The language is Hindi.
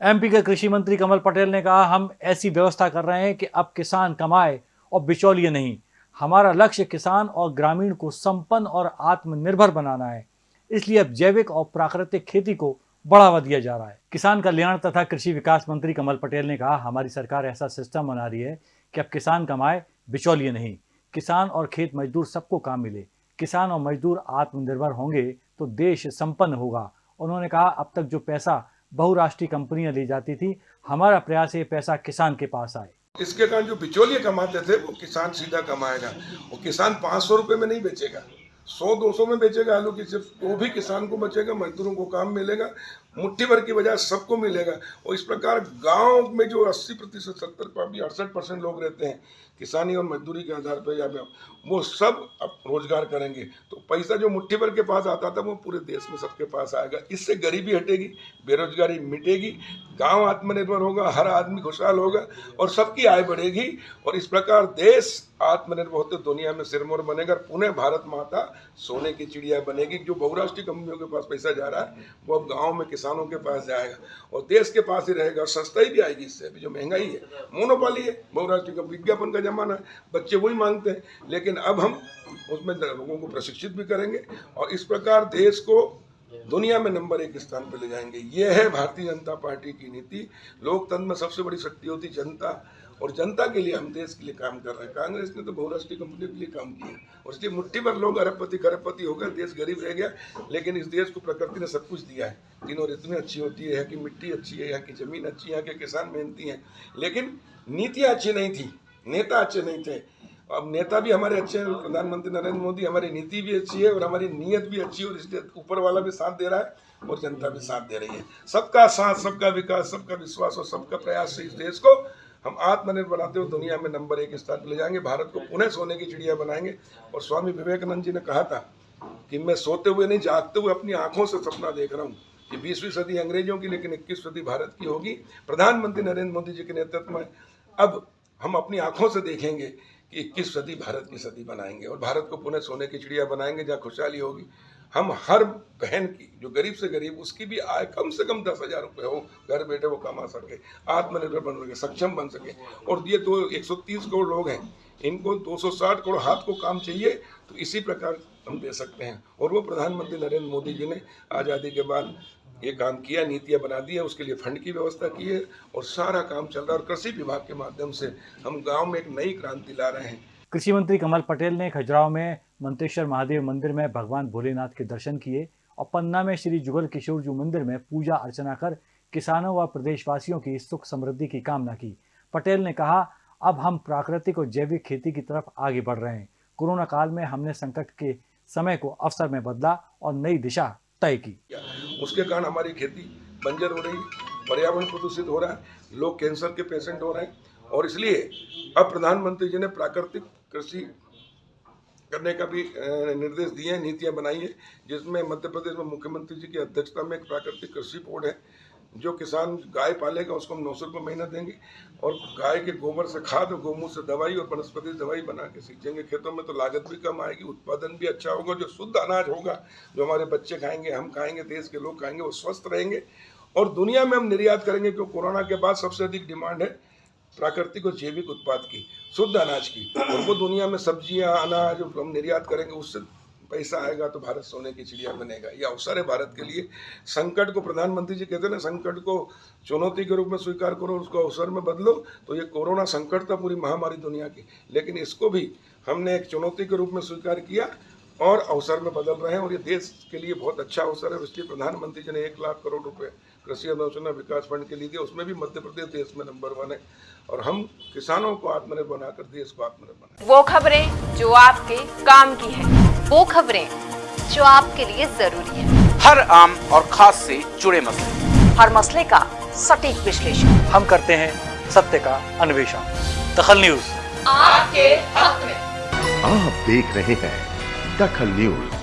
एमपी के कृषि मंत्री कमल पटेल ने कहा, हम ऐसी व्यवस्था कर रहे हैं कि अब किसान कमाए और बिचौलिए नहीं। हमारा लक्ष्य किसान और ग्रामीण को संपन्न और आत्मनिर्भर बनाना है। इसलिए अब जैविक और प्राकृतिक खेती को बढ़ावा दिया जा रहा है। किसान कल्याण तथा कृषि विकास मंत्री कमल पटेल ने कहा, हमारी सरकार ऐसा सिस्टम बना रही है कि अब किसान कमाए, बिचौलिए नहीं। किसान और खेत मजदूर सबको काम मिले। किसान और मजदूर आत्मनिर्भर होंगे तो देश संपन्न होगा। उन्होंने कहा, अब तक जो पैसा बहुराष्ट्रीय कंपनियाँ ले जाती थी। हमारा प्रयास ये पैसा किसान के पास आए। इसके कारण जो बिचौलिए कमाते थे, वो किसान सीधा कमाएगा। वो किसान पाँच सौ में नहीं बेचेगा। सौ, दो सौ में बेचेगा आलू की सिर्फ़ तो भी किसान को बचेगा, मजदूरों को काम मिलेगा। मुट्ठी भर की बजाय सबको मिलेगा। और इस प्रकार गाँव में जो 80 प्रतिशत, सत्तर, अड़सठ परसेंट लोग रहते हैं, किसानी और मजदूरी के आधार पर या वो सब अब रोज़गार करेंगे। तो पैसा जो मुट्ठी भर के पास आता था, वो पूरे देश में सबके पास आएगा। इससे गरीबी हटेगी, बेरोजगारी मिटेगी, गाँव आत्मनिर्भर होगा, हर आदमी खुशहाल होगा और सबकी आय बढ़ेगी। और इस प्रकार देश आत्मनिर्भर होते दुनिया में सिरमौर बनेगा पुनः भारत माता सोने की चिड़िया बनेगी। जो बहुराष्ट्रीय कंपनियों के पास पैसा जा रहा है, वो अब गाँव में किसानों के पास जाएगा और देश के पास ही रहेगा और सस्ता ही भी आएगी इससे, अभी जो महँगाई है मोनोपाली है, बहुराष्ट्रीय का विज्ञापन का जमाना है, बच्चे वही मांगते हैं। लेकिन अब हम उसमें लोगों को प्रशिक्षित भी करेंगे और इस प्रकार देश को दुनिया में नंबर एक स्थान पर ले जाएँगे। यह है भारतीय जनता पार्टी की नीति। लोकतंत्र में सबसे बड़ी शक्ति होती जनता और जनता के लिए हम देश के लिए काम कर रहे हैं। कांग्रेस ने तो बहुराष्ट्रीय कंपनियों के लिए काम किया और इसलिए मुट्ठी भर लोग अरबपति खरबपति हो गए, देश गरीब रह गया। लेकिन इस देश को प्रकृति ने सब कुछ दिया है। तीनों ऋतुएँ अच्छी होती है, यहाँ की मिट्टी अच्छी है, यहाँ की ज़मीन अच्छी है, यहाँ के किसान मेहनती हैं। लेकिन नीतियाँ अच्छी नहीं थी, नेता अच्छे नहीं थे। अब नेता भी हमारे अच्छे हैं, प्रधानमंत्री नरेंद्र मोदी, हमारी नीति भी अच्छी है और हमारी नीयत भी अच्छी है और इसलिए ऊपर वाला भी साथ दे रहा है और जनता भी साथ दे रही है। सबका साथ, सबका विकास, सबका विश्वास और सबका प्रयास से इस देश को। हम आत्मनिर्भर बनाते हुए दुनिया में नंबर एक स्थान ले जाएँगे। भारत को पुनः सोने की चिड़िया बनाएँगे। और स्वामी विवेकानंद जी ने कहा था कि मैं सोते हुए नहीं, जागते हुए अपनी आँखों से सपना देख रहा हूँ कि बीसवीं सदी अंग्रेज़ों की, लेकिन इक्कीस सदी भारत की होगी। प्रधानमंत्री नरेंद्र मोदी जी के नेतृत्व में अब हम अपनी आँखों से देखेंगे कि इक्कीस सदी भारत की सदी बनाएँगे और भारत को पुनः सोने की चिड़िया बनाएँगे, जहाँ खुशहाली होगी। हम हर बहन की, जो गरीब से गरीब, उसकी भी आय कम से कम दस हज़ार रुपये हो, घर बैठे वो कमा सके, आत्मनिर्भर बन सके, सक्षम बन सके। और ये दो एक सौ तीस करोड़ लोग हैं, इनको 260 करोड़ हाथ को काम चाहिए तो इसी प्रकार हम दे सकते हैं। और वो प्रधानमंत्री नरेंद्र मोदी जी ने आज़ादी के बाद ये काम किया, नीतियाँ बना दी है, उसके लिए फंड की व्यवस्था की है, और सारा काम चल रहा है। और कृषि विभाग के माध्यम से हम गाँव में एक नई क्रांति ला रहे हैं। कृषि मंत्री कमल पटेल ने खजुराहो में मंतेश्वर महादेव मंदिर में भगवान भोलेनाथ के दर्शन किए और पन्ना में श्री जुगल किशोर जी मंदिर में पूजा अर्चना कर किसानों व प्रदेशवासियों की सुख समृद्धि की कामना की। पटेल ने कहा, अब हम प्राकृतिक और जैविक खेती की तरफ़ आगे बढ़ रहे हैं। कोरोना काल में हमने संकट के समय को अवसर में बदला और नई दिशा तय की। उसके कारण हमारी खेती बंजर हो रही पर्यावरण प्रदूषित हो रहा है, लोग कैंसर के पेशेंट हो रहे हैं और इसलिए अब प्रधानमंत्री जी ने प्राकृतिक कृषि करने का भी निर्देश दिए हैं, नीतियाँ बनाई हैं, जिसमें मध्य प्रदेश में मुख्यमंत्री जी की अध्यक्षता में एक प्राकृतिक कृषि बोर्ड है, जो किसान गाय पालेगा, उसको हम नौ सौ रुपये महीना देंगे, और गाय के गोबर से खाद और गोमूत्र से दवाई और वनस्पति दवाई बना के सींचेंगे। खेतों में तो लागत भी कम आएगी, उत्पादन भी अच्छा होगा, जो शुद्ध अनाज होगा, जो हमारे बच्चे खाएँगे, हम खाएँगे, देश के लोग खाएँगे, वो स्वस्थ रहेंगे। और दुनिया में हम निर्यात करेंगे, क्योंकि कोरोना के बाद सबसे अधिक डिमांड है प्राकृतिक और जैविक उत्पाद की। शुद्ध अनाज की। और वो दुनिया में सब्ज़ियाँ, अनाज हम निर्यात करेंगे, उससे पैसा आएगा तो भारत सोने की चिड़िया बनेगा। ये अवसर है भारत के लिए। संकट को प्रधानमंत्री जी कहते हैं ना, संकट को चुनौती के रूप में स्वीकार करो, उसको अवसर में बदलो। तो ये कोरोना संकट था पूरी महामारी दुनिया की। लेकिन इसको भी हमने एक चुनौती के रूप में स्वीकार किया और अवसर में बदल रहे हैं। और ये देश के लिए बहुत अच्छा अवसर है। इसलिए प्रधानमंत्री जी ने एक लाख करोड़ रुपए कृषि अनुसंधान विकास फंड के लिए दिया उसमें भी मध्य प्रदेश देश में नंबर वन है। और हम किसानों को आत्मनिर्भर बनाकर देश को आत्मनिर्भर बनाए वो खबरें जो आपके काम की है। वो खबरें जो आपके लिए ज़रूरी है। हर आम और खास से जुड़े मसले। हर मसले का सटीक विश्लेषण। हम करते हैं सत्य का अन्वेषण। दखल न्यूज़। आपके हक में। आप देख रहे हैं दखल न्यूज़।